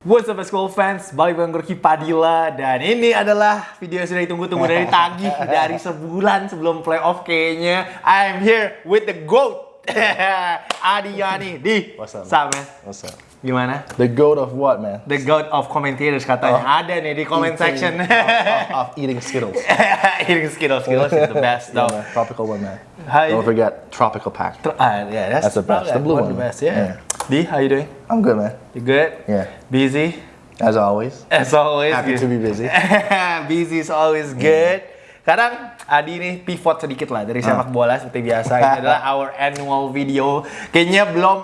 What's up school fans, balik bareng gue Ki Padilla Dan ini adalah video yang sudah ditunggu-tunggu dari tagih Dari sebulan sebelum playoff kayaknya I'm here with the GOAT Adi Yani Di, What's up? Sam, man? What's up? Gimana? The goat of what, man? The GOAT of commentators katanya Oh. Ada nih di comment Eating- section of, of, of eating Skittles. Eating Skittles, Skittles is the best Yeah, though man. Tropical one, man. How you- Don't forget tropical pack. Tr- ah, yeah, that's, That's the best. The blue one one. the best, yeah. Di, how you doing? I'm good, man. You good? Yeah. Busy? As always. As always Happy good. to be busy. busy is always good. Kadang Adi nih pivot sedikit lah dari sepak bola seperti biasa. Ini adalah our annual video. Kayaknya belum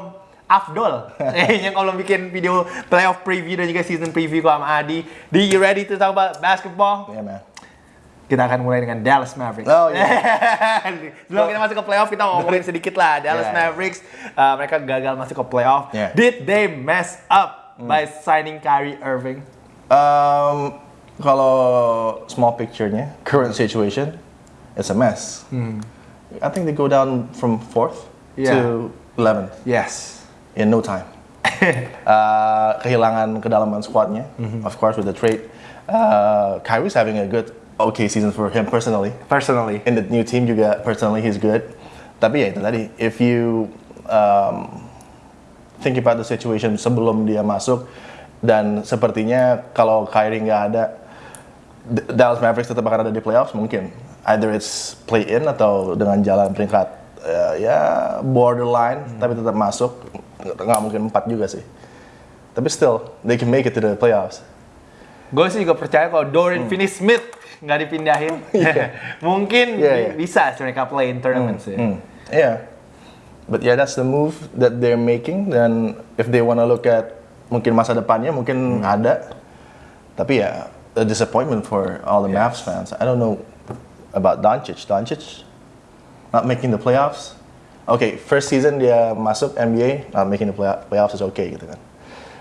afdol. Kayaknya kalau bikin video playoff preview dan juga season preview sama Adi. Do you ready to talk about basketball? Yeah, man. Kita akan mulai dengan Dallas Mavericks. Oh, iya. Sebelum kita masuk ke playoff, kita mau ngomongin sedikit lah. Dallas Yeah. Mavericks, uh, mereka gagal masuk ke playoff. Yeah. Did they mess up by signing Kyrie Irving? Um, kalau small picture-nya, current situation, it's a mess. I think they go down from fourth Yeah. to 11th Yes. in no time. uh, kehilangan kedalaman squadnya, of course with the trade. Uh, Kyrie's having a good, okay season for him personally. Personally. In the new team juga personally he's good. Tapi ya itu tadi, if you um, think about the situation sebelum dia masuk dan sepertinya kalau Kyrie nggak ada, Dallas Mavericks tetap akan ada di playoffs mungkin. Either it's play in atau dengan jalan peringkat uh, ya borderline tapi tetap masuk nggak mungkin empat juga sih. Tapi still they can make it to the playoffs. Gue sih juga percaya kalau Dorian Finney-Smith nggak dipindahin, mungkin Iya, bi- iya. bisa sih mereka play in tournaments ya. Hmm, yeah. But yeah, that's the move that they're making. Dan if they wanna look at mungkin masa depannya, mungkin ada. Tapi ya, a disappointment for all the Mavs fans. I don't know about Doncic. Doncic not making the playoffs. Okay, first season dia masuk NBA, not making the play- playoffs is okay gitu kan.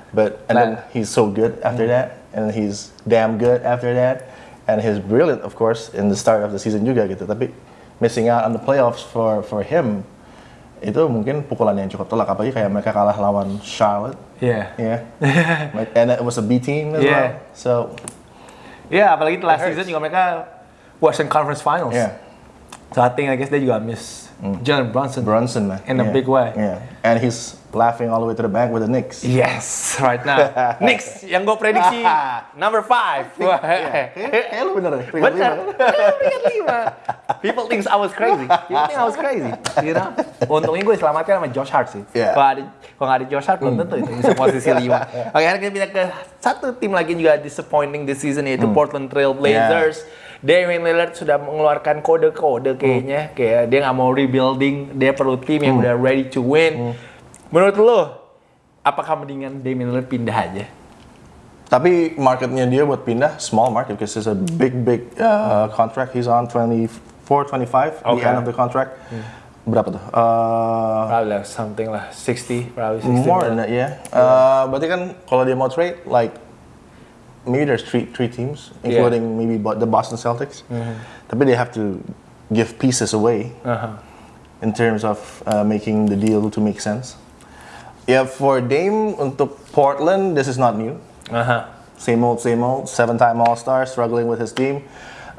But and then Nah. he's so good after that, and he's damn good after that, and he's brilliant of course in the start of the season juga gitu. Tapi missing out on the playoffs for for him itu mungkin pukulan yang cukup telak apalagi kayak mereka kalah lawan Charlotte. Yeah. Like, and it was a B team as Yeah. well. So Iya, apalagi last season juga mereka Western Conference Finals. yeah. So I think I guess they juga miss Jalen Brunson. Brunson man. In a Yeah. big way. Yeah. And he's laughing all the way to the bank with the Knicks. Yes, right now. Knicks yang gue prediksi number five. Wah, Kayak lu bener deh. peringkat Bener. Peringkat lima. People think I was crazy. People think I was crazy. You know? Untungnya gue selamatkan sama Josh Hart sih. Yeah. Kalau ada kalau nggak ada Josh Hart belum tentu itu bisa posisi lima. Oke, sekarang kita pindah ke satu tim lagi yang juga disappointing this season yaitu Portland Trail Blazers. Damian Lillard sudah mengeluarkan kode-kode kayaknya kayak dia nggak mau rebuilding, dia perlu tim yang udah ready to win. Menurut lo, apakah mendingan Damian Lillard pindah aja? Tapi marketnya dia buat pindah small market because it's a big big uh, contract. He's on 24, 25 the end of the contract. Berapa tuh? Uh, Probably lah something lah 60, probably 60. more than that, yeah. Uh, berarti kan kalau dia mau trade, like maybe there's three three teams, including maybe the Boston Celtics. Tapi they have to give pieces away Uh-huh. in terms of uh, making the deal to make sense. Yeah, for Dame untuk Portland, this is not new. Aha. Same old, same old. Seven-time All-Star, struggling with his team.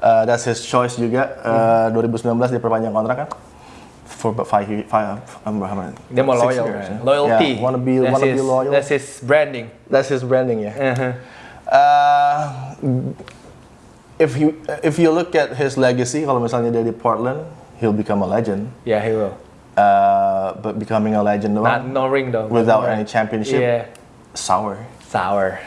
Uh, that's his choice juga. Uh, 2019 dia perpanjang kontrak kan? For about five, year- five, how many? Dia mau loyal, years, yeah. Loyalty. Yeah, wanna be, That's wanna be his- loyal. That's his branding. That's his branding, yeah. Uh-huh. Uh, if you if you look at his legacy, kalau misalnya dia di Portland, he'll become a legend. Yeah, he will. Uh, but becoming a legend Not no ring though. without No any championship, Yeah. sour Sour.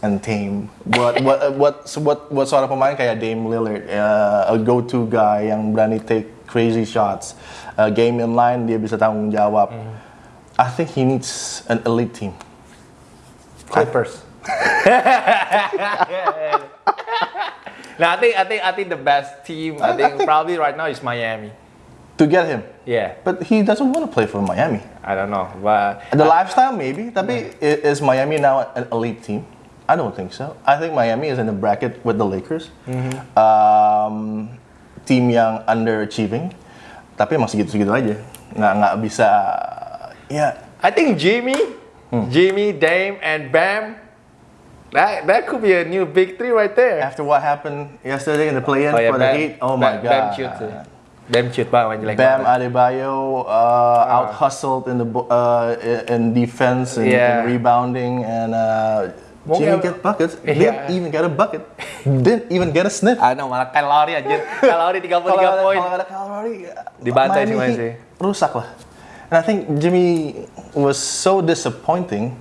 and tame. Buat buat buat buat buat seorang pemain kayak Dame Lillard, uh, a go-to guy yang berani take crazy shots, uh, game in line dia bisa tanggung jawab. I think he needs an elite team. Clippers. no, I think I think I think the best team I think probably right now is Miami. To get him, Yeah, but he doesn't want to play for Miami. I don't know, but The lifestyle, maybe. Tapi i- is Miami now an elite team? I don't think so. I think Miami is in the bracket with the Lakers. Um, tim yang underachieving, tapi emang segitu-segitu aja. Nggak nggak bisa. Ya, I think Jimmy, Jimmy, Dame, and Bam That that could be a new big three right there. After what happened yesterday in the play-in Oh ya, for the Bam, Heat, oh my god. Bam. Bam main jelek Bam banget. Adebayo uh, out hustled in the uh, in defense and, Yeah. and rebounding and uh, Mungkin- didn't get buckets. Yeah. Didn't even get a bucket. didn't even get a sniff. Ah, no, malah Kyle Lowry anjir. Kyle Lowry 33 Kalau ada, poin. kalau ada Kyle Lowry, Dibantai Heat sih. Rusak lah. And I think Jimmy was so disappointing.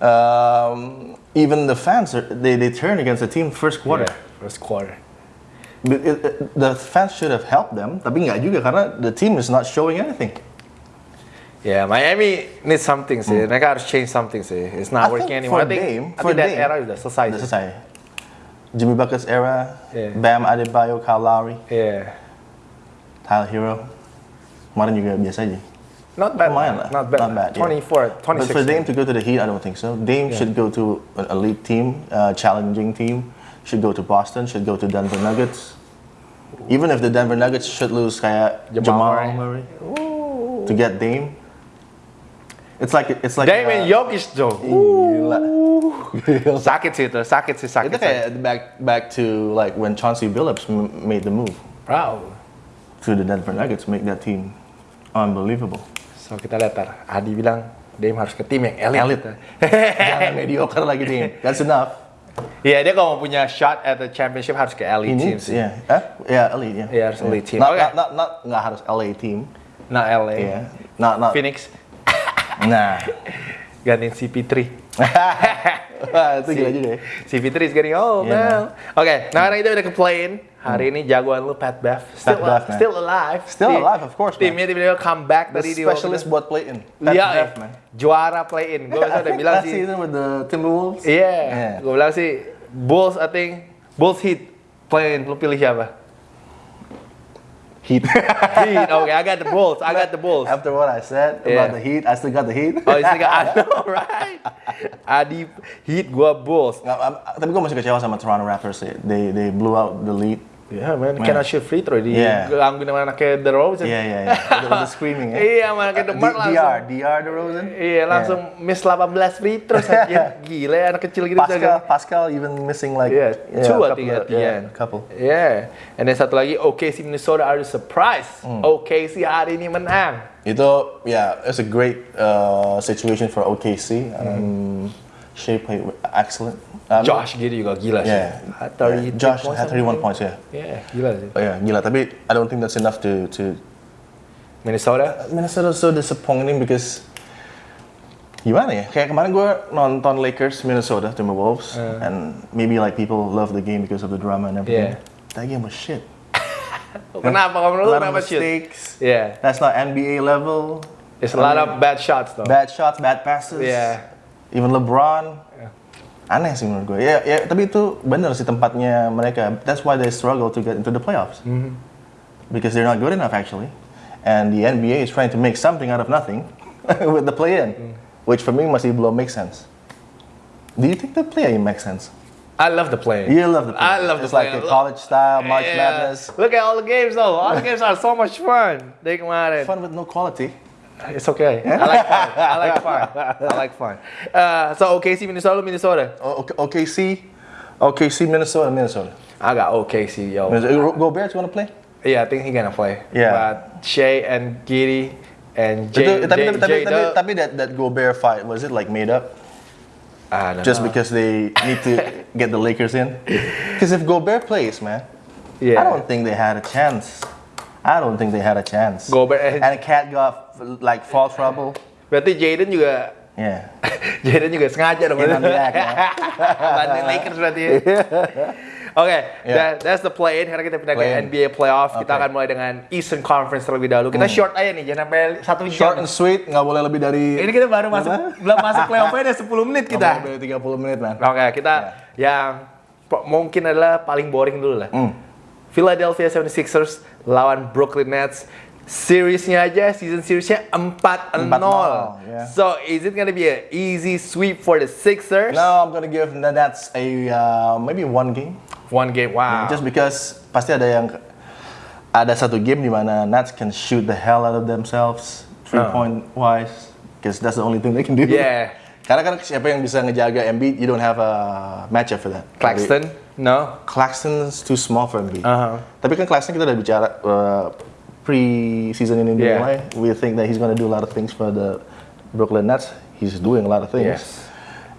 Um, even the fans, are, they, they turned against the team first quarter. Yeah, first quarter. It- the fans should have helped them, tapi nggak juga karena the team is not showing anything. Yeah, Miami needs something sih. Mereka harus change something sih. It's not Hmm. I working anymore. for I think, Dame- I for think that Dame, era udah selesai. Udah sih. selesai. Jimmy Buckets era, Yeah. Bam Adebayo, Kyle Lowry, Yeah. Tyler Hero. Kemarin juga biasa aja. Not bad. Lumayan lah. Not bad. Not bad, yeah. 24, But for Dame to go to the Heat, I don't think so. Dame should go to an elite team, uh, challenging team. Should go to Boston. Should go to Denver Nuggets. Even if the Denver Nuggets should lose kayak Jamal Jamal, Murray. Murray to get Dame, it's like it's like Dame uh, and Jokic tuh. Gila. Sakit sih itu, sakit sih, sakit. Itu kayak back back to like when Chauncey Billups m- made the move Wow. to the Denver Nuggets, make that team unbelievable. So kita lihat tar. Adi bilang Dame harus ke tim yang elit. Elite. Jangan mediocre lagi Dame. That's enough. Iya dia kalau mau punya shot at the championship harus ke elite team sih. yeah, huh? yeah, elite, yeah. Yeah, harus elite team. Not, Okay. not, not, not, nggak harus LA team. Nah LA. Yeah. Not, not. Phoenix Nah. gantiin CP3. Wah, itu gila juga ya. CP3 is getting old Yeah, now. Oke, nah sekarang kita udah ke play-in. Hari ini jagoan lu Pat Bev. Still, Bev, man. still alive. Still Tim- alive, of course, man. Timnya tiba-tiba comeback The tadi di specialist buat play-in. Pat Iya, Bev, eh, man. juara play-in. Gue udah bilang sih. season with the Timberwolves. Iya, Yeah. gue bilang sih Bulls I think Bulls Heat play-in. Lu pilih siapa? Heat. Heat. Oke, I got the Bulls. I got the Bulls. After what I said Yeah. about the Heat, I still got the Heat. Oh, ini I know, right? I Adi Heat, gua Bulls. Am- tapi gue masih kecewa sama Toronto Raptors. They they blew out the lead. Yeah, man, cannot shoot free throw di Yeah. sama anaknya The Rose. Iya iya iya. The screaming ya. Iya, sama anaknya The Mark langsung. DR, DR DeRozan. Iya, langsung miss 18 free throw saja. Gila ya, anak kecil gitu. Pascal, Pascal even missing like Yeah, yeah, two at the yeah, end. a couple. Yeah. And then satu lagi, OKC Minnesota are the surprise. Hmm. OKC hari ini menang. Itu yeah, it's a great uh, situation for OKC. Um, Shea played excellent. Um, Josh gitu juga gila sih. Yeah. Had yeah. 33 Josh points had 31 points yeah. Yeah, gila sih. Oh, yeah, gila. Tapi I don't think that's enough to to Minnesota? Minnesota so disappointing because gimana ya? Kayak kemarin gue nonton Lakers Minnesota Timberwolves and maybe like people love the game because of the drama and everything. Yeah. That game was shit. Kenapa kamu A menurut lot of kenapa mistakes. Yeah. That's not NBA level. It's a lot of bad shots though. Bad shots, bad passes. Yeah. Even LeBron. Aneh sih menurut gue. Ya, ya, tapi itu benar sih tempatnya mereka. That's why they struggle to get into the playoffs. Mm-hmm. Because they're not good enough actually. And the NBA is trying to make something out of nothing with the play-in. Mm. Which for me masih belum make sense. Do you think the play-in makes sense? I love the play. You love the play-in. I love the It's like a college style, March Yeah. Madness. Look at all the games though. All the games are so much fun. Dari kemarin. Fun with no quality. It's okay. I like fun. I like fun. I like fun. Uh, so OKC Minnesota Minnesota. O- OKC, OKC, Minnesota, Minnesota. I got OKC yo. Gobert, you want to play? Yeah, I think he gonna play. Yeah. But Shea and Giddy and Jay, tapi, tapi, tapi, Jay tapi, Dub- tapi that, that Gobert fight, was it like made up? I don't Just know. because they need to get the Lakers in? Because if Gobert plays, man, yeah. I don't think they had a chance. I don't think they had a chance. Gobert and- and Cat got like fall trouble. Berarti Jaden juga Yeah. Jaden juga sengaja dong. Ya. Bantuin Lakers berarti ya. Oke, that- that's the play-in. Sekarang kita pindah ke Play-in. NBA playoff. Kita Okay. Hmm. akan mulai dengan Eastern Conference terlebih dahulu. Kita short aja nih, jangan sampai satu Short jam. and sweet, nggak boleh lebih dari. Ini kita baru masuk, belum masuk playoff-nya udah 10 menit nggak kita. boleh lebih dari 30 menit, man. Oke, kita yang po- mungkin adalah paling boring dulu lah. Hmm. Philadelphia 76ers lawan Brooklyn Nets. Seriesnya aja, season seriesnya 4-0. 4-0, yeah. So, is it gonna be an easy sweep for the Sixers? Now I'm gonna give the Nets a uh, maybe one game. One game, wow. Just because pasti ada yang ada satu game di mana Nets can shoot the hell out of themselves three point wise because that's the only thing they can do. Yeah. Karena kan siapa yang bisa ngejaga Embiid, you don't have a matchup for that. Claxton, no. Claxton's too small for Embiid. Uh-huh. Tapi kan Claxton kita udah bicara uh, pre-season ini Yeah. dimulai, we think that he's gonna do a lot of things for the Brooklyn Nets. He's doing a lot of things. Yes.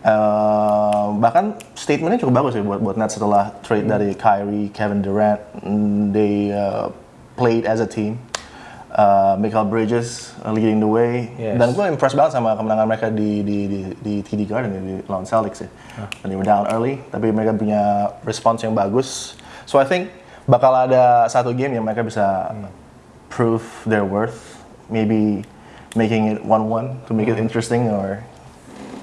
Uh, bahkan statementnya cukup bagus ya buat buat Nets setelah trade Hmm. dari Kyrie, Kevin Durant, Mm, they uh, played as a team. Uh, Michael Bridges uh, leading the way. Yes. Dan gue impressed banget sama kemenangan mereka di di di, di TD Garden ya, di lawan Celtics ya. Dan they were down early, tapi mereka punya response yang bagus. So I think bakal ada satu game yang mereka bisa prove their worth. Maybe making it 1-1 to make it interesting or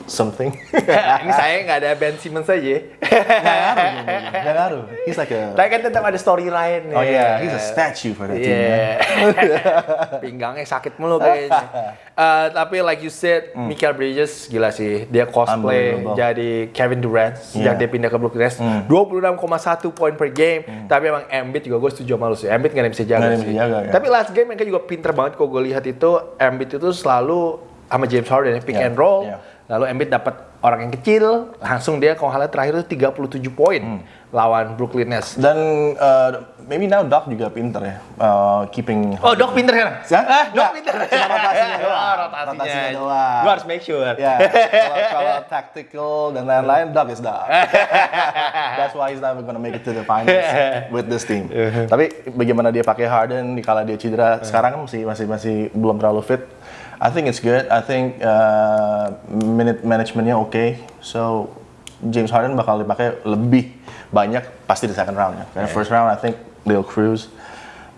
something. Ini saya nggak ada Ben Simmons aja. Gak ngaruh, gak ngaruh. He's like a Tapi kan tetap ada storyline Oh yeah, he's a statue for that team. man. Yeah. Pinggangnya sakit mulu kayaknya. Eh, tapi like you said, Michael Bridges gila sih. Dia cosplay jadi Kevin Durant sejak Yeah. dia pindah ke Brooklyn Nets. 26,1 poin per game. Tapi emang Embiid juga gue setuju sama lu sih. Embiid nggak bisa jaga Nggak yang sih. bisa jaga, ya. Tapi last game mereka juga pinter banget kok gue lihat itu Embiid itu selalu sama James Harden ya, pick Yeah. and roll. Yeah. Lalu Embiid dapat orang yang kecil, langsung dia kalau salah terakhir itu 37 poin Hmm. lawan Brooklyn Nets. Dan uh, maybe now Doc juga pinter ya, uh, keeping. Oh, Dok pinter kan? Hah? Ah, Nggak, pinter. cuma rotasinya doang. Oh, rotasinya. Rotasinya doang. Gua harus make sure. Ya, kalau, kalau tactical dan lain-lain, Doc is Doc. That's why he's never gonna make it to the finals with this team. Tapi bagaimana dia pakai Harden di kala dia cedera, sekarang kan masih masih masih belum terlalu fit. I think it's good. I think uh, minute managementnya oke. So James Harden bakal dipakai lebih banyak pasti di second round ya. Karena first round I think they'll cruise.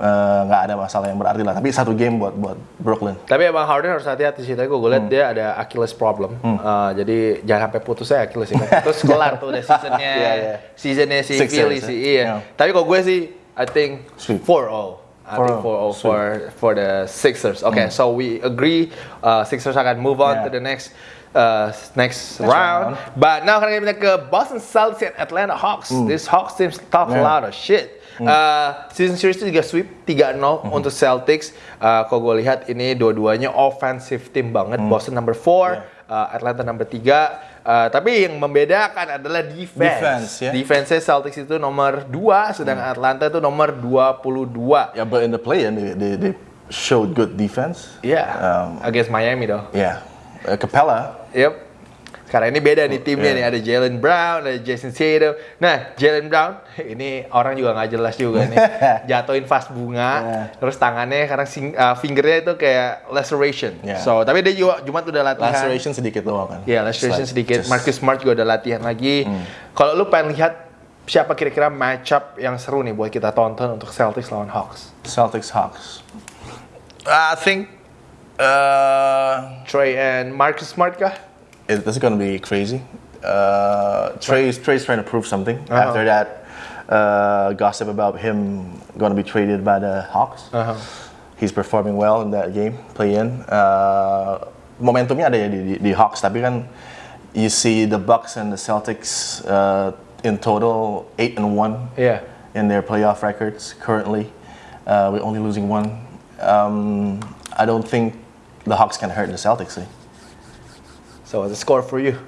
Uh, nggak ada masalah yang berarti lah. Tapi satu game buat buat Brooklyn. Tapi emang Harden harus hati-hati sih. Tadi gue lihat Hmm. dia ada Achilles problem. Uh, jadi jangan sampai putus saya Achilles ini. Terus kelar tuh udah seasonnya, Iya, iya. seasonnya si Philly ya. sih. Iya. Yeah. Tapi kalau gue sih, I think Sweep. 4-0. I think 4-0 4-0. for for the Sixers. Okay, so we agree uh, Sixers akan move on. Yeah. to the next uh, next, Next round. round. But now karena kita ke Boston Celtics and Atlanta Hawks. This Hawks team talk a. Yeah. lot of shit. Uh, season series itu juga sweep 3-0 Hmm. untuk Celtics. Uh, kalau gue lihat ini dua-duanya offensive team banget. Boston number 4, Hmm. Yeah. uh, Atlanta number 3. Uh, tapi yang membedakan adalah defense. Defense, ya. Defense-nya Celtics itu nomor 2, sedangkan Atlanta itu nomor 22. Yeah, but in the play-in they, they, they showed good defense. Iya, Um, against Miami though. Yeah, uh, Capella. Yep. Sekarang ini beda nih timnya Yeah. nih, ada Jalen Brown, ada Jason Tatum. Nah, Jalen Brown ini orang juga nggak jelas juga nih. Jatuhin vas bunga, Yeah. terus tangannya karena sing- uh, fingernya itu kayak laceration. Yeah. So, tapi dia juga Jumat udah latihan. Laceration sedikit doang kan. Iya, laceration It's like sedikit. just-. Marcus Smart juga udah latihan lagi. Kalau lu pengen lihat siapa kira-kira matchup yang seru nih buat kita tonton untuk Celtics lawan Hawks? Celtics Hawks. I think uh, Trey and Marcus Smart kah? It, this is gonna be crazy. Uh, Trey's Trey's trying to prove something Uh-huh. after that uh, gossip about him gonna be traded by the Hawks. Uh-huh. He's performing well in that game, play in. Uh, momentumnya ada ya di, di, di Hawks, tapi kan you see the Bucks and the Celtics uh, in total eight and one Iya. in their playoff records currently. Uh, we're only losing one. Um, I don't think the Hawks can hurt the Celtics. Eh? So, the score for you?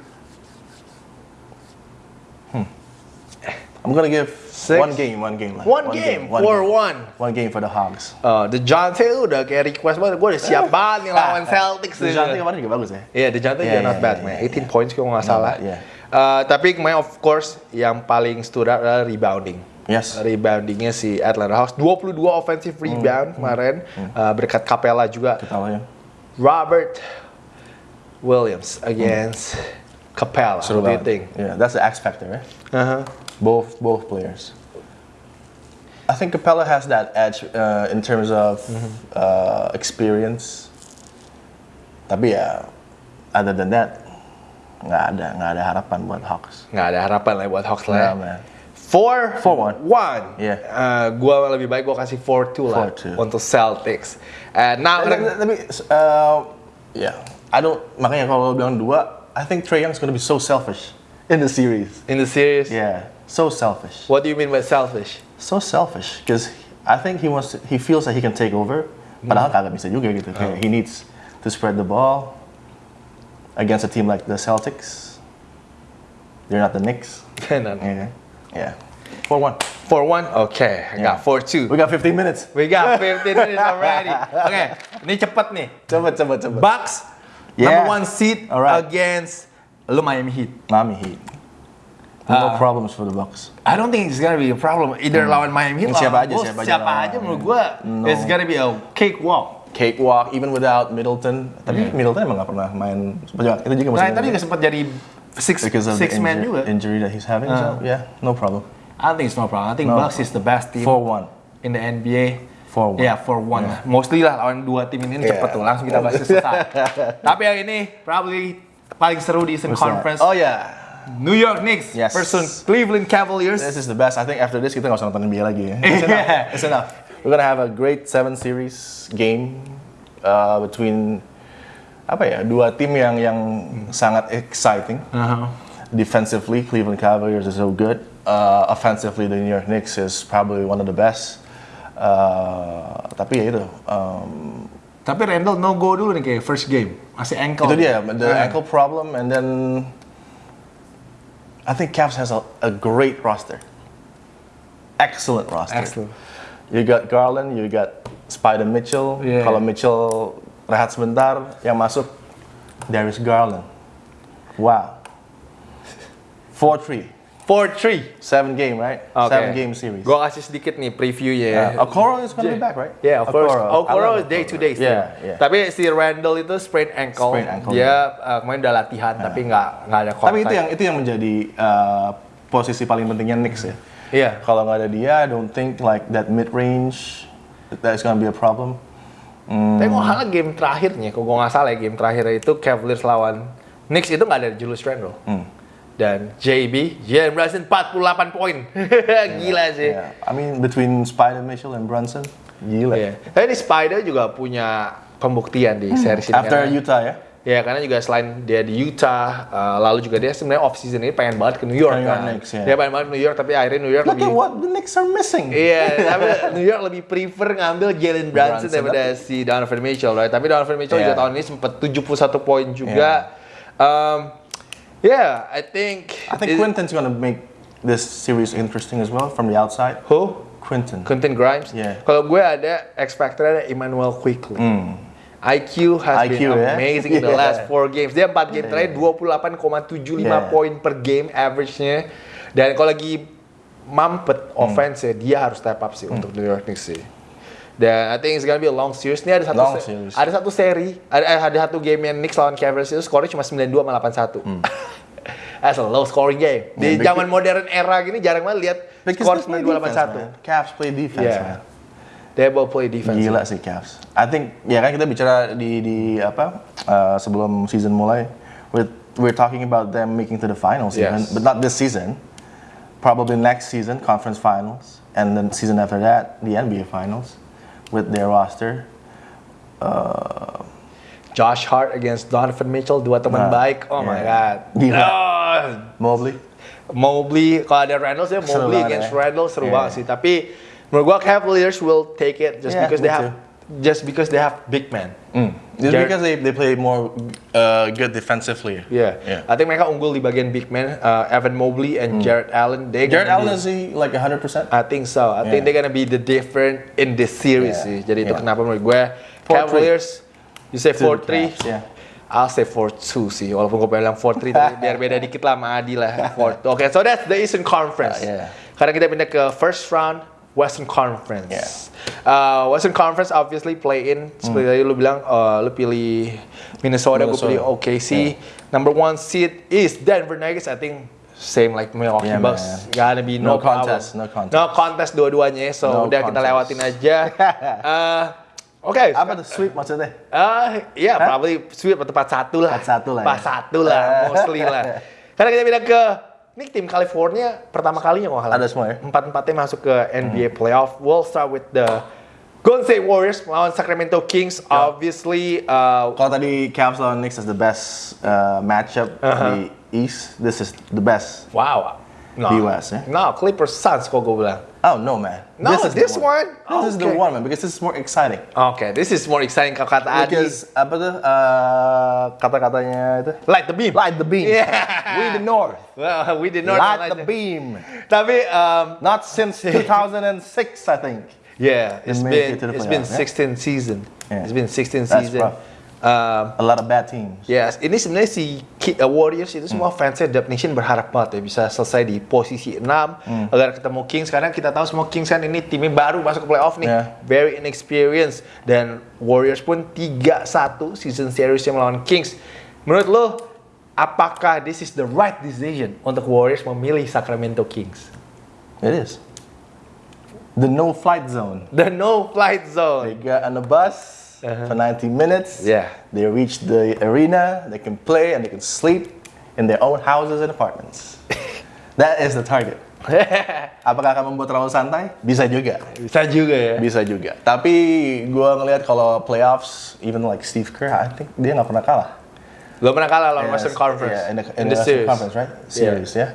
I'm gonna give Six. one game, one game. lah. One game, one four game. one. One game for the Hogs. Uh, The Johnson itu udah kayak request banget. Gue udah siap banget nih lawan Celtics. nih. Dejounte kemarin juga bagus ya. Iya, The Johnson Yeah, juga not yeah, bad, yeah, man. yeah, 18 points kalau nggak salah. bad, yeah. Uh, tapi kemarin of course yang paling stood out adalah rebounding. Yes. Reboundingnya si Atlanta Hawks 22 offensive Hmm. rebound kemarin uh, berkat Capella juga. Kita lah ya. Robert Williams against Capella. So What do you think? Yeah, that's the X factor, right? Uh-huh. Both both players. I think Capella has that edge uh, in terms of Mm-hmm. uh, experience. Tapi ya, other than that, nggak ada nggak ada harapan buat Hawks. Nggak ada harapan lah buat Hawks lah. Yeah, man. Four, Four one. one. Yeah. Uh, gua lebih baik gua kasih four two lah 4-2. untuk Celtics. And now, Tapi, tapi uh, yeah, I don't. Makanya kalau bilang dua, I think Trey Young's gonna be so selfish in the series. in the series, Yeah, so selfish. what do you mean by selfish? So selfish because I think he wants. To, he feels that he can take over. Padahal kagak bisa juga gitu. Kayak he oh. needs to spread the ball. against a team like the Celtics. They're not the Knicks. Nah, Yeah. Yeah. Four one. Four one. Okay, I got four two. We got 15 minutes. We got 15 minutes already. Oke, ini cepet nih. Cepet, cepet, cepet. Bucks Yeah. number one seed Alright. against lu Miami Heat. Miami Heat. No uh, problems for the Bucks. I don't think it's gonna be a problem either mm. lawan Miami Heat Siapa aja, Bulls, siapa aja siapa aja menurut gua it's gonna be a cakewalk. Cakewalk, even without Middleton. Tapi hmm. Middleton emang gak pernah main. Itu juga Nah, tadi juga sempat jadi six because of six the man injury, juga. injury that he's having. So uh. yeah, no problem. I think it's no problem. I think No. Bucks is the best team Four one. in the NBA. Four one. Ya, for one. Mostly lah lawan dua tim ini Yeah. cepet tuh, langsung kita bahas selesai. Tapi yang ini probably paling seru di Eastern? Conference. Oh yeah. New York Knicks Yes. versus Cleveland Cavaliers. This is the best. I think after this kita nggak usah nonton NBA lagi ya. It's enough. It's enough. We're gonna have a great seven series game uh, between apa ya dua tim yang yang sangat exciting. Uh-huh. Defensively, Cleveland Cavaliers is so good. Uh, offensively, the New York Knicks is probably one of the best. Uh, tapi ya itu. Um, Tapi Randall no go dulu nih kayak first game. Masih ankle. itu dia the Eh. ankle problem, and then I think Cavs has a, a great roster. Excellent roster. Excellent. You got Garland, you got Spider Mitchell. Yeah. Kalau Mitchell rehat sebentar, yang masuk Darius Garland. Wow. 4-3. 4-3. Seven game, right? Oke. Seven game series. Gue kasih sedikit nih previewnya. Uh, Okoro is gonna be back, right? Yeah, of course. Okoro. Okoro I love is day to day. Yeah, yeah. Tapi si Randall itu sprain ankle. Sprain ankle, Dia uh, kemarin udah latihan tapi nggak nggak ada kontak. Tapi itu yang itu yang menjadi uh, posisi paling pentingnya Knicks ya. Iya. Kalau nggak ada dia, I don't think like that mid range that is gonna be a problem. Tapi kalau salah game terakhirnya, kalau gue nggak salah ya game terakhir itu Cavaliers lawan Knicks itu nggak ada Julius Randle. Hmm. Dan JB, Jalen Brunson 48 poin. Gila sih. Yeah. I mean between Spider Mitchell and Brunson, gila. Iya. Tapi di Spider juga punya pembuktian di series ini. Hmm. After karena- Utah ya. Ya karena juga selain dia di Utah, uh, lalu juga dia sebenarnya off season ini pengen banget ke New York New York kan. Knicks, ya. Dia pengen banget ke New York tapi akhirnya New York Look lebih at what the Knicks are missing. Iya, tapi New York lebih prefer ngambil Jalen Brunson Brunson, daripada si Donovan Mitchell, right? Tapi Donovan Mitchell Yeah. juga tahun ini sempat 71 poin juga. Um, yeah, I think I think it- Quinton's gonna make this series interesting as well from the outside. Who? Quinton. Quentin Grimes. Yeah. Kalau gue ada X Factor ada Emmanuel Quickly. IQ has IQ, been amazing in the Yeah. last four games. Dia 4 game terakhir 28,75 Yeah. poin per game average-nya. Dan kalau lagi mampet Hmm. offense ya, dia harus step up sih untuk New York Knicks sih. Dan I think it's gonna be a long series. Ini ada satu Long se- series. ada satu seri, ada ada satu game yang Knicks lawan Cavaliers itu skornya cuma 92 sama 81. That's a low scoring game. Di Hmm. Yeah, zaman modern era gini jarang banget lihat skor they play 92 defense, 81. man. Cavs play defense, Yeah. man. They both play defense. Gila sih Cavs. I think ya kan kita bicara di di apa uh, sebelum season mulai, we're we're talking about them making to the finals Yes. even, but not this season. Probably next season, conference finals, and then season after that, the NBA finals with their roster. Uh, Josh Hart against Donovan Mitchell, dua teman Nah, baik. Oh my god. Gila. Ah, Mobley. Mobley, kalau ada sih Seru Mobley against ya. Randall seru Yeah. banget sih. Tapi menurut gua Cavaliers will take it just Yeah, because they have just because they have big man. Just Jared- because they, they play more uh, good defensively. Yeah. Yeah. I think mereka unggul di bagian big man. Uh, Evan Mobley and Jared Allen. They. Jared Allen be- is he like 100%? I think so. I think Yeah. they're gonna be the different in this series Yeah. sih. Jadi itu Yeah. kenapa menurut gue 4-3. Cavaliers, you say To the 4-3, Cavs, yeah. I'll say 4-2 sih. Walaupun gue bilang 4-3 tapi biar beda dikit lah sama Adi lah. 4 Oke, so that's the Eastern Conference. Uh, yeah. Karena kita pindah ke first round Western Conference. Yeah. Uh, Western Conference obviously play in seperti tadi lu bilang uh, lu pilih Minnesota, gue pilih. OKC. Number one seed is Denver Nuggets. I think same like Milwaukee Yeah, Bucks. man. Gonna be no, No contest, problem. no contest. No contest dua-duanya. So No udah kita contest. lewatin aja. Uh, Oke. Apa the sweep maksudnya? Uh, ya, probably sweep atau tempat satu lah. Tempat satu lah ya. Tempat satu lah, mostly lah. Karena kita pindah ke ini tim California pertama kalinya kok. Ada semua ya? Empat-empatnya masuk ke NBA playoff. We'll start with the Golden State Warriors melawan Sacramento Kings. Obviously, uh, Kalau tadi Cavs lawan Knicks is the best uh, matchup Uh-huh. di East, this is the best. wow. No, Di West, ya? No, Clippers Suns kok gue bilang. Oh no man. No, is this the one? This is the one man because this is more exciting. Okay, this is more exciting kata Adi. Because apa tuh uh, kata-katanya itu? Light the beam. Light the beam. Yeah. We the North. Well, we did not Light the beam. Tapi um, Not since 2006, I think. yeah, it's been it it's been 16 yeah? season. Yeah. It's been 16 That's season. rough. Um, A lot of bad teams. Yes, ini sebenarnya si uh, Warriors itu semua Hmm. fansnya Dub Nation berharap banget ya bisa selesai di posisi 6 Hmm. agar ketemu Kings karena kita tahu semua Kings kan ini timnya baru masuk ke playoff nih, Yeah. very inexperienced dan Warriors pun 3-1 season series yang melawan Kings. Menurut lo apakah this is the right decision untuk Warriors memilih Sacramento Kings? It is. The no flight zone. The no flight They zone. got on the bus for 90 minutes. Yeah. They reach the arena, they can play and they can sleep in their own houses and apartments. that is the target. Apakah akan membuat terlalu santai? Bisa juga. Bisa juga ya. Bisa juga. Tapi gua ngelihat kalau playoffs, even like Steve Kerr, I think dia nggak pernah kalah. Lo pernah kalah lawan Western Conference Yeah, in the, in in the the series. Conference, right? Series, yeah.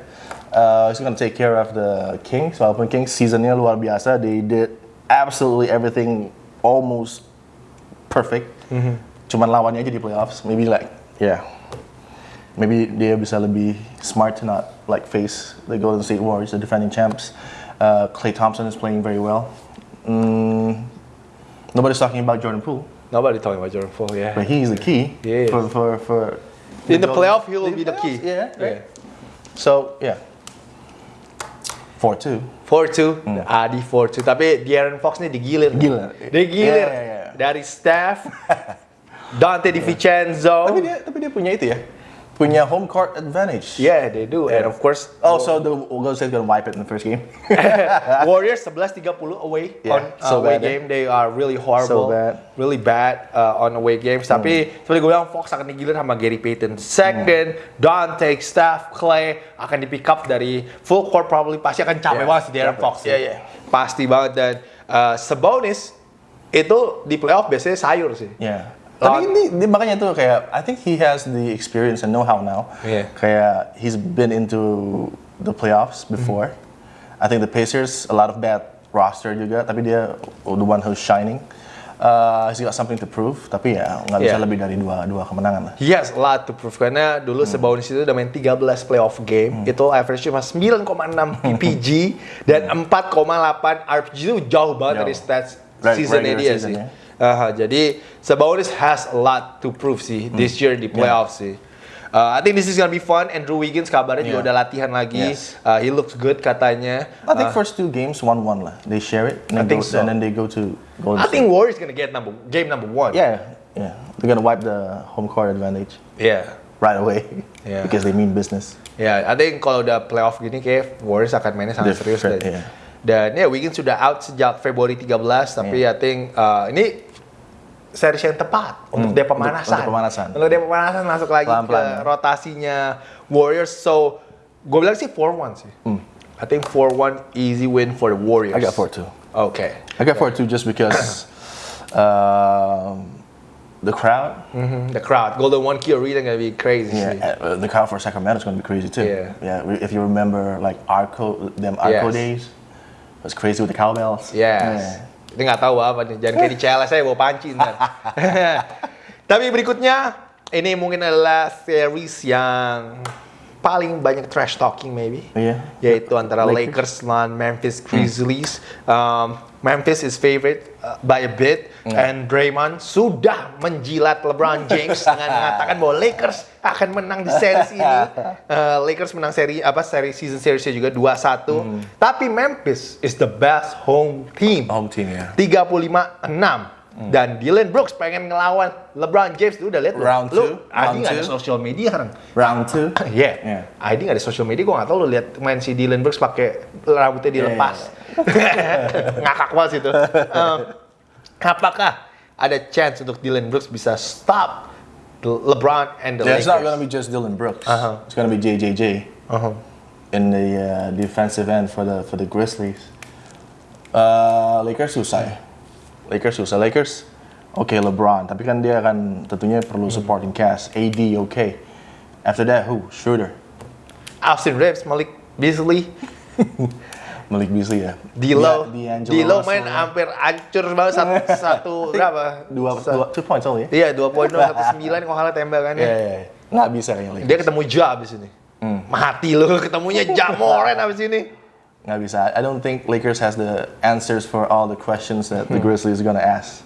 Uh, he's gonna take care of the Kings. Walaupun Kings seasonnya luar biasa, they did absolutely everything almost perfect. Mm-hmm. Cuman lawannya aja di playoffs. Maybe like, yeah. Maybe dia bisa lebih smart to not like face the Golden State Warriors, the defending champs. Uh, Clay Thompson is playing very well. Mm, nobody's talking about Jordan Poole, Nobody talking about Jordan Poole, yeah. but he's the key Yeah. is. for for for. In the Golden- playoff, he will be the key. Yeah, right. Yeah. So yeah, four two. 4-2, Adi 4-2. Tapi De'Aaron Fox nih digilir. Hmm. Gila. Digilir. Yeah, yeah, yeah. Dari Steph, Dante DiVincenzo. Tapi dia tapi dia punya itu ya, punya home court advantage. Yeah, they do. And of course, Also, the Golden State gonna wipe it in the first game. Warriors 11-30 away Yeah, on uh, so away bad, eh? game. They are really horrible. So bad. Hmm. Really bad uh, on away games. Tapi seperti gue bilang, Fox akan digilir sama Gary Payton. Second, Dante, Steph, Clay akan di pick up dari full court probably pasti akan capek Yeah, banget si capek. Fox. Yeah, yeah. Pasti banget dan uh, Sabonis itu di playoff biasanya sayur sih. Yeah. Lawan- Tapi ini, ini makanya tuh kayak I think he has the experience and know-how now. Yeah. Kayak he's been into the playoffs before. I think the Pacers a lot of bad roster juga, tapi dia the one who's shining. Uh, he's got something to prove, tapi ya nggak bisa Yeah. lebih dari dua dua kemenangan lah. Has a lot to prove karena dulu Hmm. Sabonis itu udah main 13 playoff game itu average cuma 9,6 PPG dan 4,8 RPG itu jauh banget Jauh. dari stats Seasonnya regular dia season, sih. ya. Aha, jadi Sabonis has a lot to prove sih Hmm. this year di playoff sih. Uh, I think this is gonna be fun. Andrew Wiggins kabarnya juga Yeah. udah latihan lagi. Yes. Uh, he looks good katanya. I think Uh, first two games one one lah. They share it, and I then, think go, so. and then they go to Golden I State. think Warriors gonna get number game number one. Yeah, yeah. They're gonna wipe the home court advantage Yeah. right away Yeah. because they mean business. Ya, I think kalau udah playoff gini kayak Warriors akan mainnya sangat Dia serius fit, dan, ya Wiggins sudah out sejak Februari 13 tapi I Iya. think uh, ini series yang tepat untuk dia pemanasan. Hmm, untuk pemanasan. Untuk dia pemanasan masuk lagi Pelan-pelan, ke ya. rotasinya Warriors. So, gue bilang sih 4-1 sih. I think 4-1 easy win for the Warriors. Hmm. I got four two. Okay. I got four two just because um, the crowd. Mhm, The crowd, Golden One Key Arena gonna be crazy. Yeah, uh, the crowd for Sacramento is to be crazy too. Yeah. yeah. If you remember, like Arco, them Arco Yes. days, was crazy with the cowbells. Yes. Ini nggak tahu apa nih. Jangan kayak di CLS saya bawa panci ntar. Tapi berikutnya ini mungkin adalah series yang paling banyak trash talking maybe. Iya. Yaitu antara Lakers, Lakers. lawan Memphis Grizzlies. Um, Memphis is favorite uh, by a bit and Draymond sudah menjilat LeBron James dengan mengatakan bahwa Lakers akan menang di series ini. Uh, Lakers menang seri apa seri season seriesnya juga 2-1. Tapi Memphis is the best home team. Home team, ya. 35-6. Dan Dylan Brooks pengen ngelawan LeBron James. Lu udah lihat? Round lu, two, Adi nggak ada social media sekarang. Round two. Iya. Yeah. Adi nggak ada social media, gue nggak tahu lu lihat main si Dylan Brooks pakai rambutnya dilepas. Ngakak banget situ. Um, apakah ada chance untuk Dylan Brooks bisa stop the LeBron and the Yeah, it's not going Lakers? to be just Dylan Brooks. Uh-huh. It's going to be JJJ Uh-huh. in the uh, defensive end for the for the Grizzlies. Uh, Lakers susah ya. Lakers susah. Lakers, oke LeBron, tapi kan dia akan tentunya perlu supporting cast. AD oke. After that, who? Schroeder. Austin Reeves, Malik Beasley. Malik Beasley ya. D'Lo, D'Lo Russell main hampir hancur banget satu, satu berapa? dua, dua two points only. ya? Iya, dua poin satu sembilan kalau salah tembakannya. Iya, iya, iya. Nggak bisa kayaknya Lakers. Dia ketemu Ja abis ini. Hmm. Mati lu ketemunya Ja Moran abis ini. Nggak bisa. I don't think Lakers has the answers for all the questions that the Grizzlies gonna ask.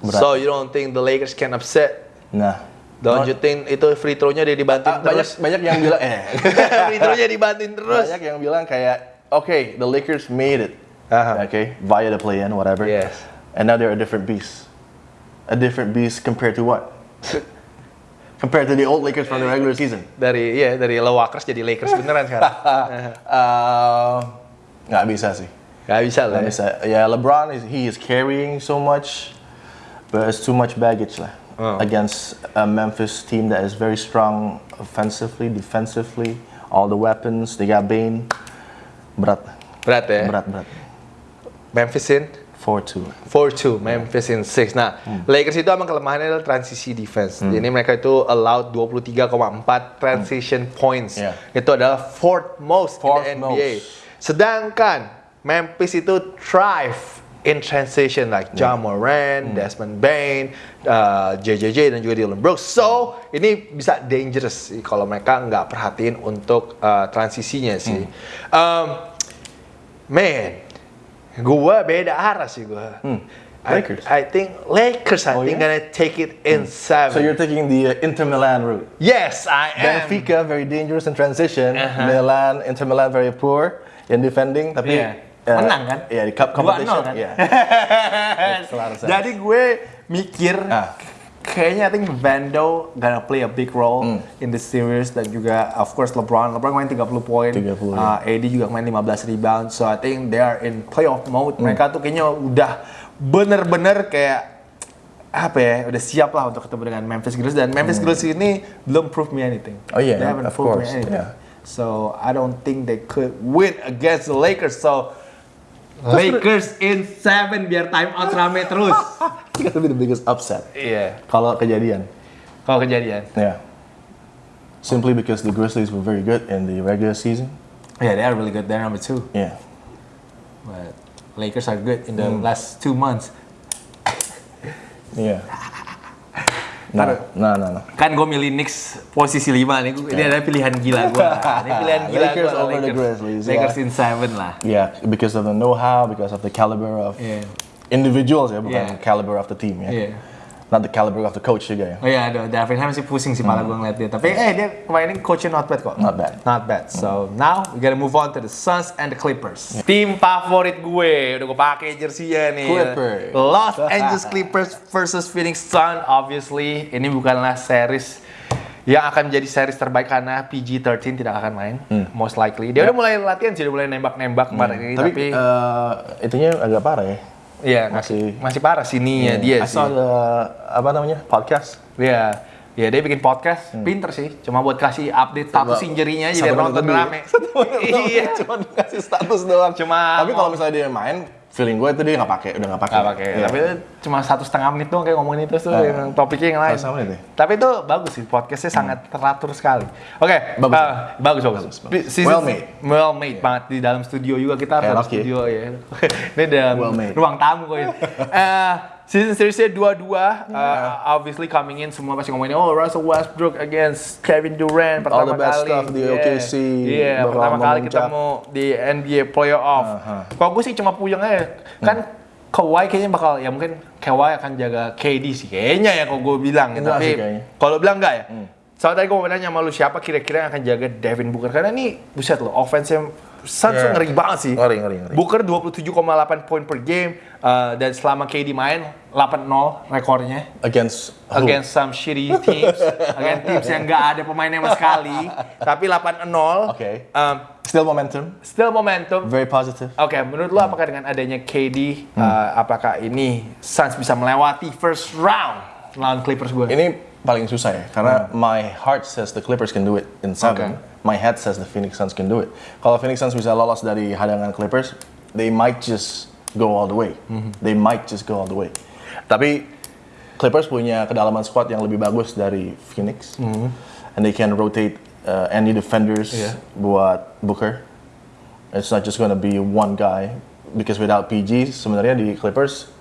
Berat. So you don't think the Lakers can upset? Nah, Don't you think itu free throw-nya dia dibanting Ah, banyak terus? banyak yang bilang eh free throw-nya dibanting terus. banyak yang bilang kayak okay the Lakers made it Aha. okay via the play-in whatever Yes. and now they're a different beast a different beast compared to what compared to the old Lakers from the regular season Dari iya dari Lewakers jadi Lakers beneran sekarang. uh, nggak bisa sih Gak bisa lah. nggak bisa ya LeBron is he is carrying so much but it's too much baggage lah Oh. against a Memphis team that is very strong offensively defensively all the weapons they got Bane berat Berat ya. berat berat Memphis in 4-2 4-2, Memphis in 6. Nah, Hmm. Lakers itu emang kelemahannya adalah transisi defense. Jadi mereka itu allowed 23,4 transition points. Yeah. Itu adalah fourth most Fourth in the NBA. most. Sedangkan Memphis itu thrive in transition like Ja Hmm. Morant, Desmond Bain, uh, JJJ dan juga Dylan Brooks. So, ini bisa dangerous sih kalau mereka nggak perhatiin untuk uh, transisinya sih. Hmm. Um, man, gua beda arah sih gua. I- Hmm. Lakers. I, think Lakers. I Oh, think yeah? gonna take it in seven. so you're taking the uh, Inter Milan route yes, I am. Benfica very dangerous in transition Uh-huh. Milan Inter Milan very poor in defending tapi Iya. Uh, Menang kan? Iya di cup competition 2-0 kan? Iya. Jadi gue mikir Ah. kayaknya I think Vando gonna play a big role Hmm. in the series dan juga of course LeBron. LeBron main 30 poin. 30, Uh, AD juga main 15 rebound. So I think they are in playoff mode. Hmm. Mereka tuh kayaknya udah bener-bener kayak apa ya udah siap lah untuk ketemu dengan Memphis Grizzlies dan Memphis Grizzlies ini belum prove me anything. Hmm. Oh, yeah, they haven't of proved course, me anything. yeah. So I don't think they could win against the Lakers. So Lakers in seven biar time out rame terus. It's gonna be the biggest upset Iya. kalau kejadian. Kalau kejadian. Yeah. Simply because the Grizzlies were very good in the regular season. Yeah, they are really good. They're number two. Yeah. But Lakers are good in the last two months. Yeah. Nah, nah, nah, nah. Kan gue milih Knicks posisi 5 nih. Gua- Ini adalah pilihan gila gue. Ini pilihan gila Lakers gua, over the Grizzlies, Lakers yeah. in seven lah. Yeah, because of the know-how, because of the caliber of Iya. individuals ya, bukan Yeah. caliber of the team ya. Iya. Not the caliber of the coach juga ya. Oh iya, aduh, Darvin Ham sih pusing sih malah gue ngeliat dia. Tapi eh dia kemarin coachnya not bad kok. Not bad. Not bad. So now we gotta move on to the Suns and the Clippers. Tim favorit gue, udah gue pakai jersey-nya nih. Clippers. Los Angeles Clippers versus Phoenix Suns. Obviously, ini bukanlah series yang akan menjadi series terbaik karena PG-13 tidak akan main. Most likely. Dia udah mulai latihan sih, udah mulai nembak-nembak kemarin ini. Tapi, Tapi, eh, itunya agak parah ya. Iya, masih- masih parah sininya dia I sih. the apa namanya podcast. Iya. Ya dia bikin podcast, pinter sih. Cuma buat kasih update status injury-nya aja biar nonton rame. iya. Cuma dikasih status doang. Cuma Tapi kalau misalnya dia main, feeling gue itu dia nggak pakai, udah nggak pakai. Nggak pakai. Iya. Tapi itu cuma satu setengah menit doang kayak ngomongin itu tuh Ah. yang topiknya yang lain. Menit ya? Tapi itu bagus sih podcastnya sangat teratur sekali. Oke, Bagus. uh, bagus, bagus. Bagus, bagus. Season- Well made. well made banget di dalam studio juga kita Kayak ada Rocky. studio ya. Ini dalam Well made. ruang tamu kok ya. Eh, season seriesnya dua-dua. Uh, obviously coming in semua pasti ngomongin oh Russell Westbrook against Kevin Durant pertama All the best kali. stuff di Iya. OKC, Iya, bakal pertama kali ketemu di NBA playoff. Aha. Kalau gue sih cuma puyeng aja. Kan Kawhi kayaknya bakal ya mungkin Kawhi akan jaga KD sih kayaknya ya kalau gue bilang ya. Enggak Tapi kalau bilang enggak ya. Soalnya tadi gue mau nanya sama lu siapa kira-kira yang akan jaga Devin Booker karena ini buset loh offense-nya Suns Yeah. ngeri banget sih. Ngeri, ngeri, ngeri. Booker 27,8 poin per game uh, dan selama KD main 8-0 rekornya Against who? against some shitty teams, against teams yang nggak ada pemainnya sama sekali, tapi 8-0. Oke. Um, Still momentum, still momentum. very positive. Oke, menurut lo apakah dengan adanya KD, uh, apakah ini Suns bisa melewati first round lawan Clippers gue? Ini paling susah ya, karena my heart says the Clippers can do it in seven. Okay. My head says the Phoenix Suns can do it. Kalau Phoenix Suns bisa lolos dari hadangan Clippers, they might just go all the way. They might just go all the way. Tapi Clippers punya kedalaman squad yang lebih bagus dari Phoenix, and they can rotate uh, any defenders Iya. buat Booker. It's not just gonna be one guy because without PG sebenarnya di Clippers,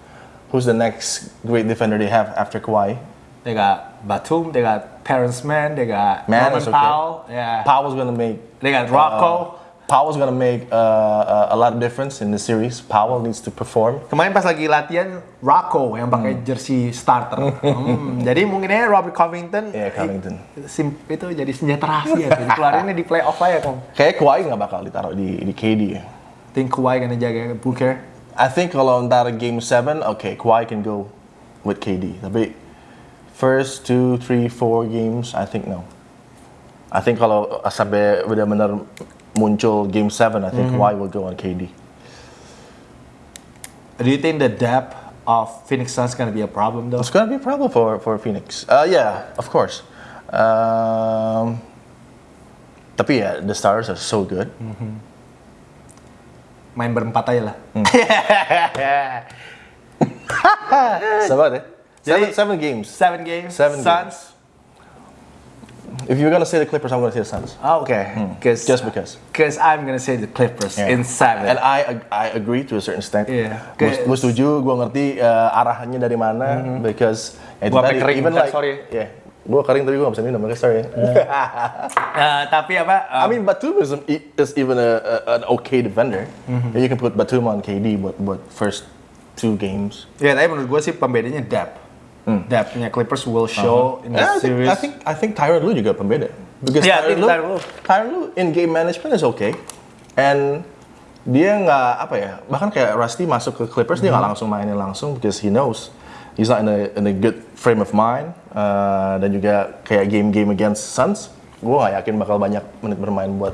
who's the next great defender they have after Kawhi? They got Batum, they got Terrence Mann, they got Man Norman is okay. Powell, yeah. Powell's gonna make. They got Rocco. uh, Powell's gonna make uh, a, a lot of difference in the series. Powell needs to perform. Kemarin pas lagi latihan Rocco yang pakai jersey starter. Hmm, jadi mungkin aja Robert Covington. Iya, Covington. eh, sim- itu jadi senjata rahasia. tuh. Keluarinnya di playoff aja kong. Kayak Kawhi nggak bakal ditaruh di di KD. Think Kawhi gonna jaga Booker. I think kalau ntar game 7, okay, Kawhi can go with KD. Tapi first two, three, four games, I think no. I think kalau sampai benar-benar muncul game 7, I think Kawhi will go on KD. Do you think the depth of Phoenix Suns gonna be a problem though? It's gonna be a problem for for Phoenix. Uh, yeah, of course. Um, tapi ya, the stars are so good. Main berempat aja lah. Sabar ya. Seven, seven games. Seven games. Seven Suns. If you're gonna say the Clippers, I'm gonna say the Suns. Oh, okay. Cause, Just because. Cause I'm gonna say the Clippers Yeah. in seven. And I I agree to a certain extent. Iya. Gue setuju, gue ngerti uh, arahannya dari mana because ya itu Gua sampai tadi, kering even like sorry. yeah, gue kering tapi gue gak bisa minum, makanya sorry. Eh, tapi apa? eh, I mean Batum is, is even a, a, an okay defender. Mm-hmm. You can put Batum on KD buat buat first two games. ya tapi menurut gue sih pembedanya depth. Depthnya Clippers will show in the Yeah, I think, series. I think I think Tyron Lue juga pembeda. Because Yeah, think Lue, Tyronn Lue. In game management is okay. And dia nggak apa ya, bahkan kayak Rusty masuk ke Clippers dia Mm-hmm. nggak langsung mainin langsung because he knows he's not in a in a good frame of mind Uh, dan juga kayak game-game against Suns, gue nggak yakin bakal banyak menit bermain buat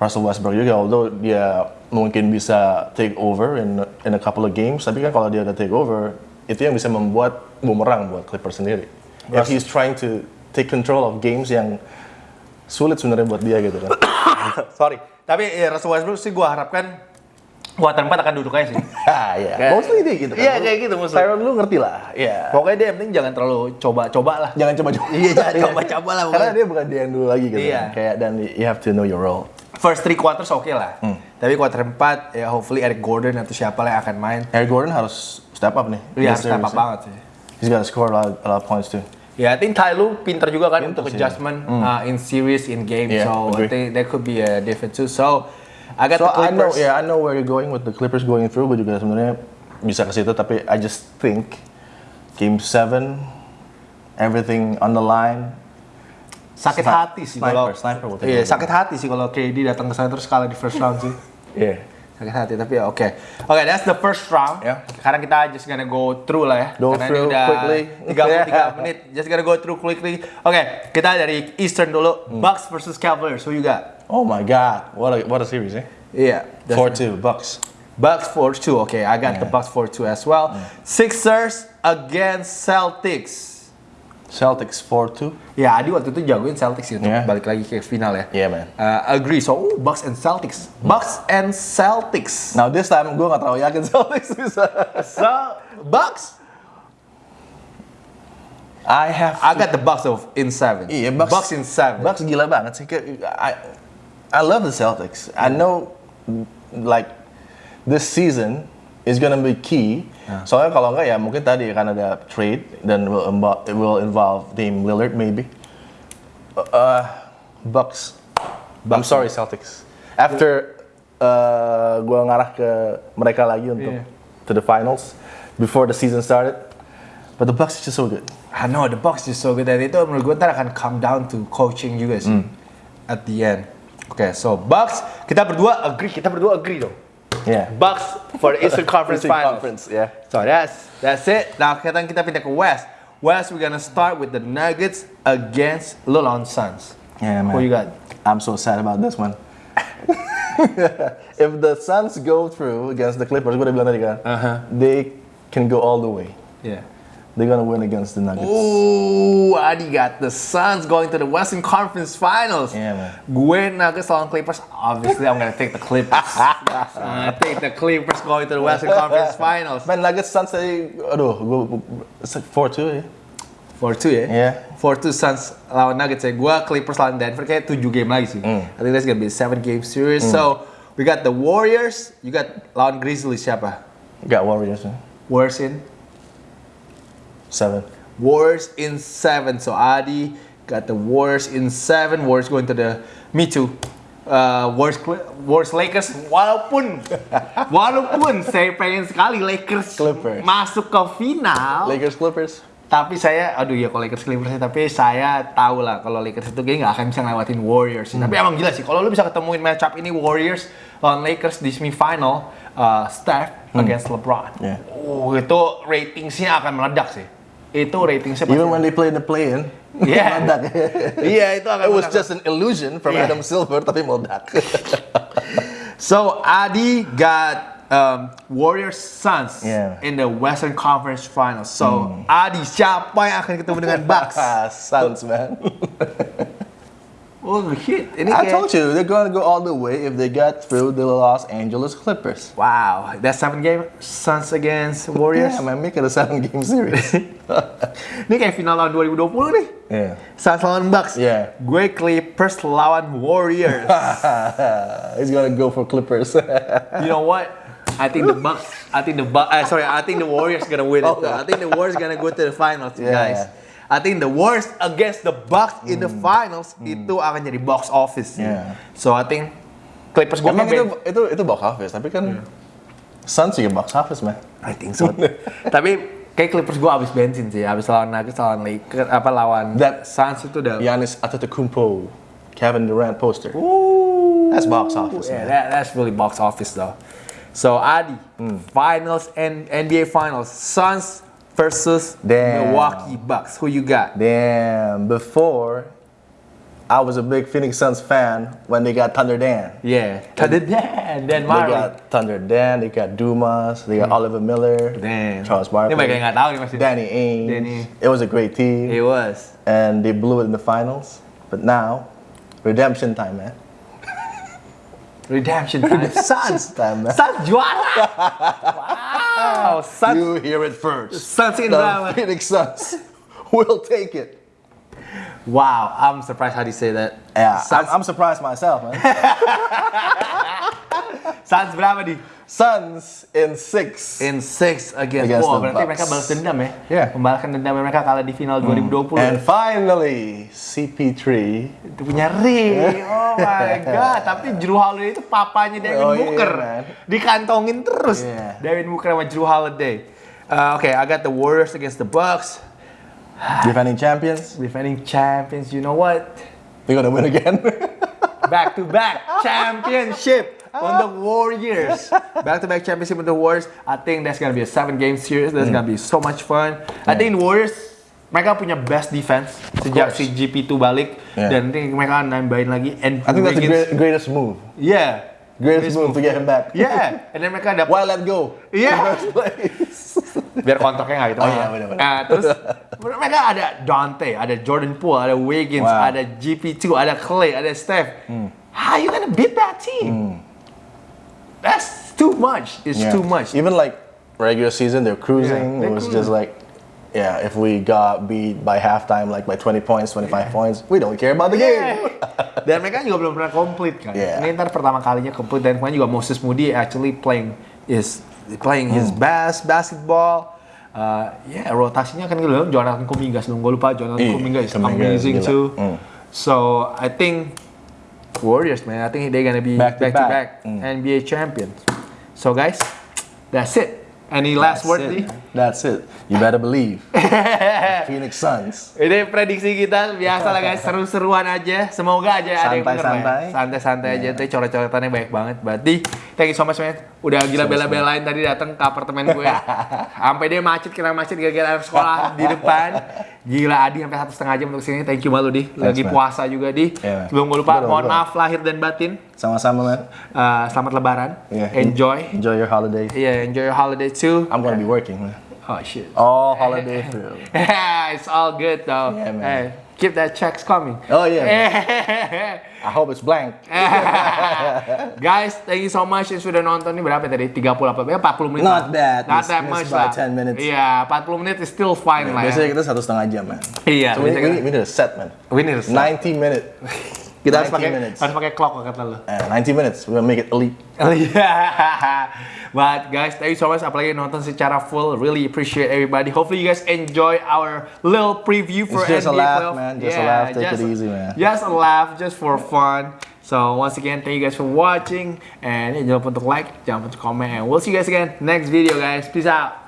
Russell Westbrook juga, although dia mungkin bisa take over in in a couple of games, tapi kan kalau dia udah take over, itu yang bisa membuat bumerang buat Clippers sendiri. If he's trying to take control of games yang sulit sebenarnya buat dia gitu kan. Sorry. Tapi ya, Russell Westbrook sih gue harapkan kuarter 4 akan duduk aja sih. ah iya. Kayak- Mostly dia gitu kan. Iya, kayak gitu mostly. Tyron lu ngerti lah. Iya. Pokoknya dia yang penting jangan terlalu coba-coba lah. Jangan coba-coba. Iya, jangan coba-coba lah, Karena dia bukan dia yang dulu lagi gitu Iya. kan. Kayak dan you have to know your role. First three quarters oke lah. Tapi quarter 4 ya hopefully Eric Gordon atau siapa lah yang akan main. Eric Gordon harus step up nih. Iya, This step up series. banget sih. He's gotta score a lot, a lot of points too. Ya, I think Ty Lue pinter juga kan Pinter untuk sih. adjustment uh, in series, in game. Yeah, so I agree. think that could be a difference too. So I got So the I know, Clippers. yeah, I know where you're going with the Clippers going through. Gue juga sebenarnya bisa ke situ, tapi I just think Game 7, everything on the line. Sakit hati sih sniper, kalau sniper take Iya, sakit hati sih kalau KD datang ke sana terus kalah di first round sih. Yeah. Sakit hati tapi ya oke. Oke, that's the first round. Yeah. Sekarang kita just gonna go through lah ya. Go Karena through ini udah quickly. 33 menit. Just gonna go through quickly. Oke, kita dari Eastern dulu. Bucks versus Cavaliers. Who you got? Oh my God, what a what a series, eh? Iya. Four two Bucks. Bucks 4-2. Okay, I got the Yeah. Bucks 4-2 as well. Sixers against Celtics. Celtics four two. Ya, Adi waktu itu jagoin Celtics sih untuk Yeah. balik lagi ke final ya. Yeah, man. Uh, agree. So, oh, Bucks and Celtics. Bucks and Celtics. Now this time gue gak terlalu yakin Celtics bisa. So, Bucks. I have. I got the Bucks of in seven. Iya, Bucks, Bucks in seven. Bucks gila banget sih. I, I love the Celtics. I know, like, this season is gonna be key. Soalnya kalau enggak ya mungkin tadi akan ada trade dan will involve, it will involve Dame Lillard maybe. Uh, Bucks. I'm sorry Celtics. After uh, gua ngarah ke mereka lagi untuk Iya. to the finals before the season started. But the Bucks is just so good. I know the Bucks is so good dan itu menurut gue ntar akan come down to coaching juga sih Hmm. at the end. Oke, so Bucks kita berdua agree, kita berdua agree dong. Yeah. Bucks for the Eastern Conference Eastern Finals. Conference, yeah. So that's that's it. Now sekarang kita pindah ke West. West we're gonna start with the Nuggets against Lolon Suns. Yeah, man. Who you got? I'm so sad about this one. if the Suns go through against the Clippers, gue udah bilang tadi kan, Uh-huh. they can go all the way. Yeah. They're gonna win against the Nuggets. Ooh, Adi got the Suns going to the Western Conference Finals. Yeah, man. Gue Nuggets lawan Clippers. Obviously, I'm gonna take the Clippers. I'm gonna take the Clippers going to the Western Conference Finals. Man, Nuggets Suns aduh, oh, gue, it's like 4-2 ya. 4-2 ya? Yeah. 4-2 Suns lawan Nuggets ya. Gue Clippers lawan Denver kayak 7 game lagi sih. Mm. I think that's gonna be a 7 game series. Mm. So, We got the Warriors, you got lawan Grizzlies siapa? Got Warriors. Warriors in Seven. Warriors in seven. So Adi got the Warriors in seven. Warriors going to the me too. Uh, Warriors, Cl- Warriors Lakers walaupun walaupun saya pengen sekali Lakers Clippers. masuk ke final Lakers Clippers. tapi saya aduh ya kalau Lakers Clippers sih, tapi saya tahu lah kalau Lakers itu kayaknya nggak akan bisa ngelewatin Warriors sih. tapi emang gila sih kalau lu bisa ketemuin matchup ini Warriors lawan Lakers di semifinal uh, Steph against LeBron Yeah. oh itu ratingsnya akan meledak sih itu ratingsnya pasti Even when they play in the play-in. Yeah. meledak. Iya itu akan It was meledak. just an illusion from Yeah. Adam Silver, tapi meledak. So Adi got um, Warriors Suns Yeah. in the Western Conference Finals. So Adi siapa yang akan ketemu dengan Bucks? Suns, man. Oh shit, I told you, they're gonna go all the way if they get through the Los Angeles Clippers. wow, that seven game Suns against Warriors. Yeah, man, make it a seven-game series. ini kayak final tahun 2020 nih. yeah. Suns lawan Bucks. Yeah. Gue Clippers lawan Warriors. He's gonna go for Clippers. you know what? I think the Bucks. I think the Bucks. Uh, sorry, I think the Warriors gonna win it. though. I think the Warriors gonna go to the finals, Yeah. guys. I think the Warriors against the Bucks in the finals itu akan jadi box office. Yeah. So I think Clippers gue Emang itu, itu itu box office, tapi kan Suns juga box office, man. I think so. Tapi kayak Clippers gue abis bensin sih, abis lawan Nuggets, lawan Lakers, apa lawan That- Suns itu udah. Giannis Antetokounmpo, Kevin Durant poster. Ooh. That's box office, Yeah, man. that, that's really box office though. So Adi, finals and NBA finals, Suns versus Damn. Milwaukee Bucks. Who you got? Damn, before I was a big Phoenix Suns fan when they got Thunder Dan. Yeah, Thunder Dan, Dan They got Thunder Dan, they got Dumas, they got hmm. Oliver Miller, Damn. Charles Barkley, mereka nggak tahu masih. Danny Ainge. Danny. It was a great team, It was. and they blew it in the finals. But now, redemption time, man. Redemption time. Suns. time, man. Suns juara. wow. Suns. You hear it first. Suns in The drama. Phoenix Suns will take it. Wow. I'm surprised how do you say that. Yeah, Suns, I'm, I'm surprised myself, man. Suns berapa nih? Suns in six. In six against, Against Wah, the berarti Bucks. mereka balas dendam ya? Yeah. Membalaskan dendam mereka kalah di final 2020. and finally, CP3 itu punya ring. Oh my god. Tapi Drew Holiday itu papanya Devin Oh, iya, Booker. man. Dikantongin terus. Yeah. Devin Booker sama Drew Holiday. Uh, Oke, I got the Warriors against the Bucks. defending champions. Defending champions. You know what? They're gonna win again. Back to back championship on the Warriors. Back to back championship on the Warriors. I think that's gonna be a seven game series. That's gonna be so much fun. I think Warriors mereka punya best defense sejak course. si GP2 balik Yeah. dan nanti mereka nambahin lagi and I think that's the great, greatest move. Yeah. Greatest move to get him back. Yeah. And then mereka ada Why let go? Place. biar kontraknya nggak gitu. Oh, iya, benar-benar. Nah, terus mereka ada Dante, ada Jordan Poole, ada Wiggins, Wow. Hmm. ada GP2, ada Clay, ada Steph. How you gonna beat that team? That's too much. It's Yeah. too much. Even like regular season, they're cruising. Yeah, it they're was cruising. just like, yeah, if we got beat by halftime, like by 20 points, 25 points, we don't care about the game. dan mereka juga belum pernah komplit kan. Yeah. Ini ntar pertama kalinya komplit dan kemarin juga Moses Moody actually playing is playing his Hmm. best basketball. Uh, ya rotasinya kan gitu Jonathan Kuminga sebelum gue lupa Jonathan Iya, Kuminga is Kuminga amazing gila. too. Hmm. So I think Warriors man, I think they're gonna be back Back to to back, back. Hmm. NBA champions. So guys, that's it. Any last That's word it. nih? That's it. You better believe. Phoenix Suns. Ini prediksi kita biasa lah guys, seru-seruan aja. Semoga aja ada yang bener lah ya. Santai-santai. Santai-santai aja, tuh coret-coretannya banyak banget. Berarti, thank you so much man. Udah gila bela-belain tadi datang ke apartemen gue. Sampai dia macet, kena macet gara-gara anak sekolah di depan. Gila Adi sampai satu setengah jam untuk sini. Thank you malu di. Lagi man. puasa juga di. Yeah, gue lupa, mohon maaf lahir dan batin. Sama-sama, man. Uh, selamat lebaran. Yeah. Enjoy. Enjoy your holiday. Yeah, enjoy your holiday too. I'm gonna be working, man. Oh shit. All holiday it's all good though. Yeah, man. Hey, keep that checks coming. Oh, yeah. I hope it's blank. Guys, thank you so much yang sudah nonton ini berapa tadi? 30 apa? Ya 40 menit. Not bad. Not that much lah. 10 minutes. Iya, 40 menit is still fine lah Biasanya ya. kita satu setengah jam, man. Iya, So we, we, we need a set, man. We need a set. 90 minute. Kita harus 90 pakai minutes. harus pakai clock kata lu. Eh, 90 minutes, gonna make it elite. Oh yeah. But guys, thank you so much apalagi nonton secara full. Really appreciate everybody. Hopefully you guys enjoy our little preview for It's just a NBA laugh, playoff. man. Just a laugh. Take it just- easy, man. Just a laugh, just for fun. So once again, thank you guys for watching and jangan lupa untuk like, jangan lupa untuk comment, and we'll see you guys again next video, guys. Peace out.